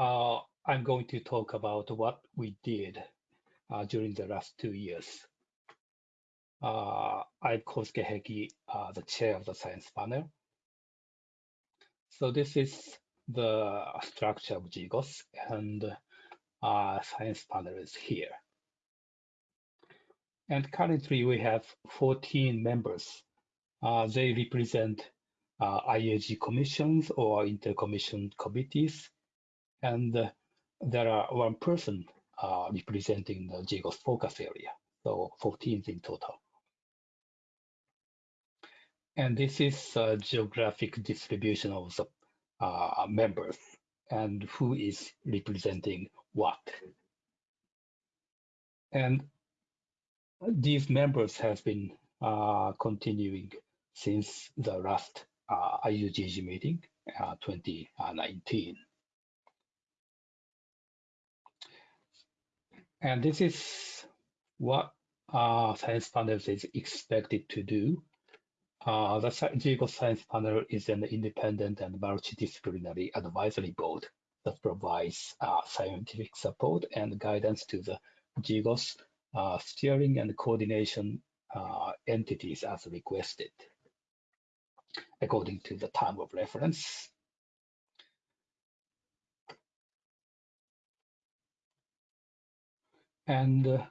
uh, I'm going to talk about what we did uh, during the last two years. Uh, I'm Kosuke Heki, uh, the chair of the science panel. So this is the structure of GGOS and uh, science panel is here. And currently we have 14 members. Uh, they represent IAG commissions or intercommission committees. And uh, there are one person uh, representing the GGOS focus area. So 14 in total. And this is a geographic distribution of the uh, members and who is representing what. And these members have been uh, continuing since the last uh, IUGG meeting, uh, 2019. And this is what uh, Science Panel is expected to do. Uh, the GGOS Science Panel is an independent and multidisciplinary advisory board that provides uh, scientific support and guidance to the GGOS uh, steering and coordination uh, entities as requested according to the time of reference. And uh,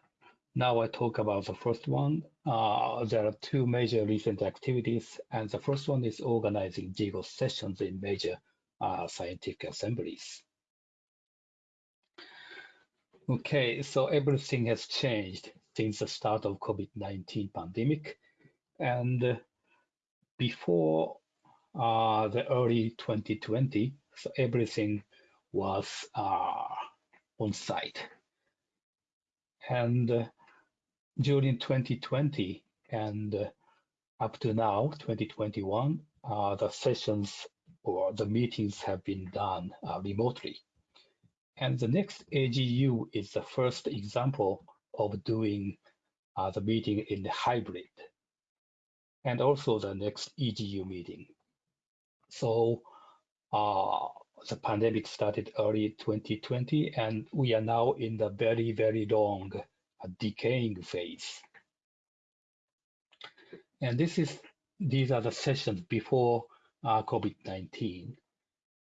now I talk about the first one. Uh, there are two major recent activities, and the first one is organizing GGOS sessions in major uh, scientific assemblies. Okay, so everything has changed since the start of COVID-19 pandemic. And before uh, the early 2020, so everything was uh, on site. And uh, during 2020 and uh, up to now, 2021, uh, the sessions or the meetings have been done remotely. And the next AGU is the first example of doing uh, the meeting in the hybrid and also the next EGU meeting. So uh, the pandemic started early 2020 and we are now in the very, very long decaying phase. And this is these are the sessions before uh, COVID-19.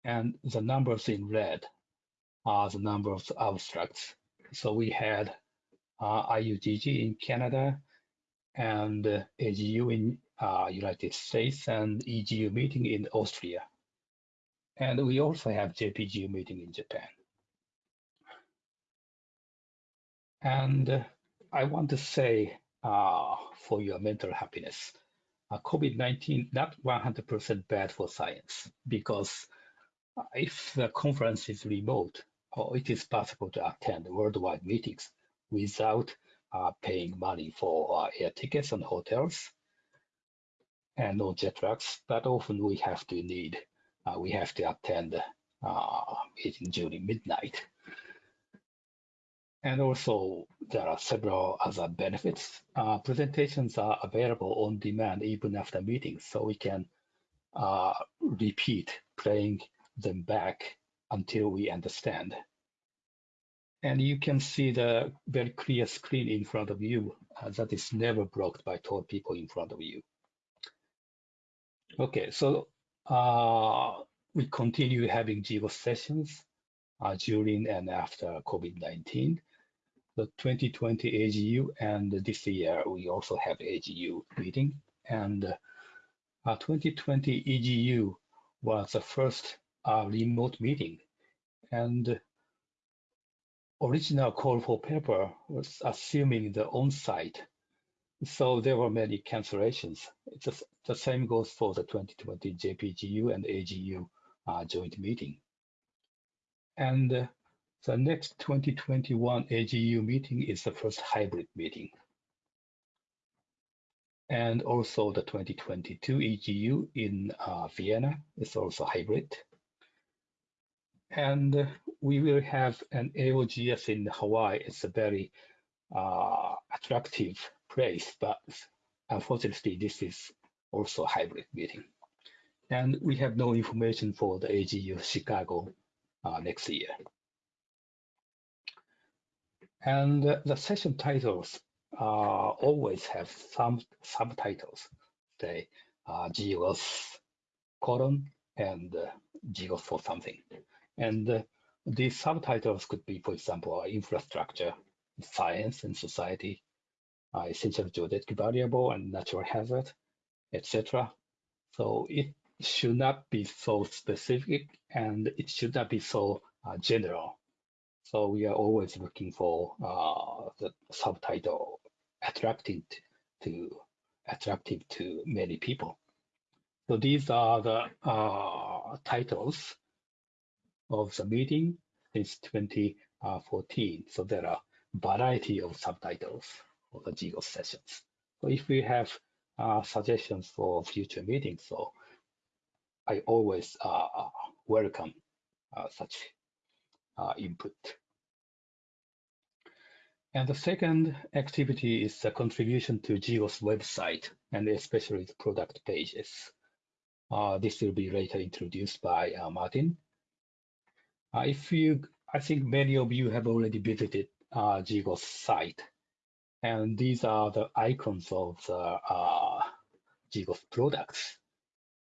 And the numbers in red are the number of abstracts. So we had uh, IUGG in Canada and uh, AGU in uh, United States and EGU meeting in Austria. And we also have JPGU meeting in Japan. And uh, I want to say uh, for your mental happiness, uh, COVID-19 not 100% bad for science because if the conference is remote, or it is possible to attend worldwide meetings without uh, paying money for uh, air tickets and hotels and no jet lags, but often we have to need, uh, we have to attend uh, meeting during midnight. And also there are several other benefits. Uh, presentations are available on demand even after meetings, so we can uh, repeat playing them back until we understand. And you can see the very clear screen in front of you uh, that is never blocked by tall people in front of you. Okay, so uh, we continue having GGOS sessions uh, during and after COVID-19. The 2020 AGU and this year we also have AGU meeting and uh, 2020 EGU was the first uh, remote meeting and original call for paper was assuming the on-site. So there were many cancellations. Just, the same goes for the 2020 JPGU and AGU uh, joint meeting. And uh, the next 2021 AGU meeting is the first hybrid meeting. And also the 2022 EGU in uh, Vienna is also hybrid. And we will have an AOGS in Hawaii. It's a very uh, attractive place, but unfortunately, this is also hybrid meeting. And we have no information for the AGU Chicago uh, next year. And the session titles uh, always have some subtitles, say uh, GOS colon and uh, for something. And uh, these subtitles could be, for example, infrastructure, science and society, uh, essential geodetic variable and natural hazard, etc. So it should not be so specific and it should not be so uh, general. So we are always looking for uh, the subtitle attractive to attractive to many people. So these are the uh, titles of the meeting since 2014. So there are variety of subtitles for the GGOS sessions. So if we have uh, suggestions for future meetings, so I always uh, welcome uh, such uh, input. And the second activity is the contribution to GGOS website and especially the product pages. Uh, this will be later introduced by uh, Martin. Uh, if you, I think many of you have already visited uh, GGOS site, and these are the icons of the uh, GGOS products.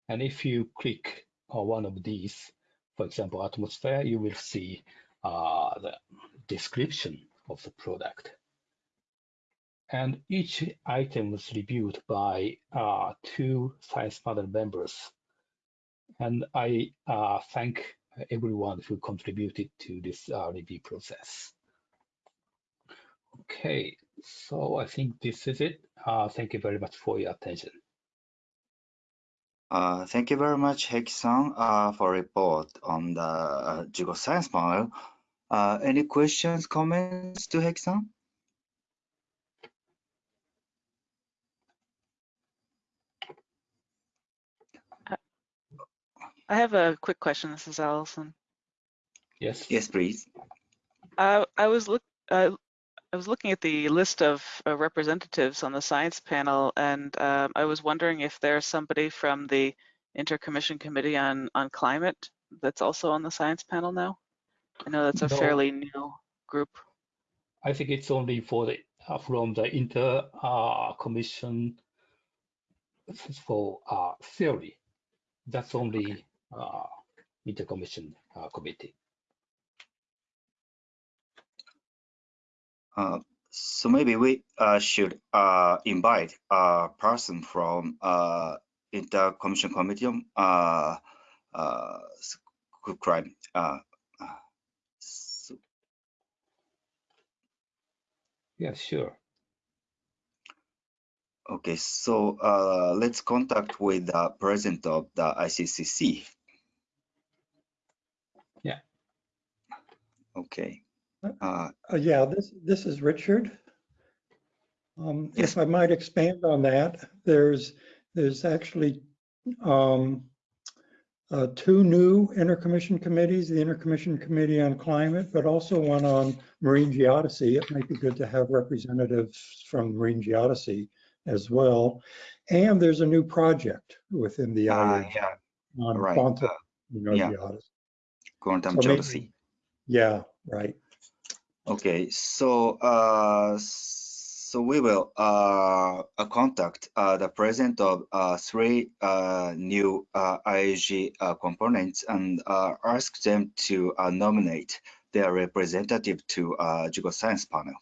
And if you click on one of these, for example, atmosphere, you will see uh, the description of the product. And each item was reviewed by uh, two science panel members. And I uh, thank everyone who contributed to this uh, review process. Okay, so I think this is it. Uh, thank you very much for your attention. Uh, thank you very much, Heki-san, uh, for report on the uh, GGOS Science panel. Uh, any questions, comments to Heki-san? I have a quick question. This is Allison. Yes. Yes, please. Uh, I was look. Uh, I was looking at the list of uh, representatives on the science panel, and um, I was wondering if there's somebody from the Intercommission Committee on on Climate that's also on the science panel now. I know that's a No. fairly new group. I think it's only for the uh, from the inter uh, commission for uh, theory. That's only uh, intercommission uh, committee. So maybe we uh, should uh, invite a person from uh, intercommission committee on uh, uh, crime. Uh, uh, so, Yeah, sure. okay, so uh, let's contact with the president of the ICCC. Yeah. Okay. Uh, Uh, yeah, this, this is Richard. Um, Yes. if I might expand on that, there's, there's actually, um, uh, two new intercommission committees, the Intercommission Committee on Climate, but also one on Marine Geodesy. It might be good to have representatives from Marine Geodesy as well. And there's a new project within the uh, IAG yeah, on right. quantum, Uh, you know, yeah. geodesy. quantum So maybe- geodesy. Yeah, right. Okay, so uh, so we will uh, contact uh, the president of uh, three uh, new uh, IAG components and ask them to nominate their representative to uh, GGOS Science panel.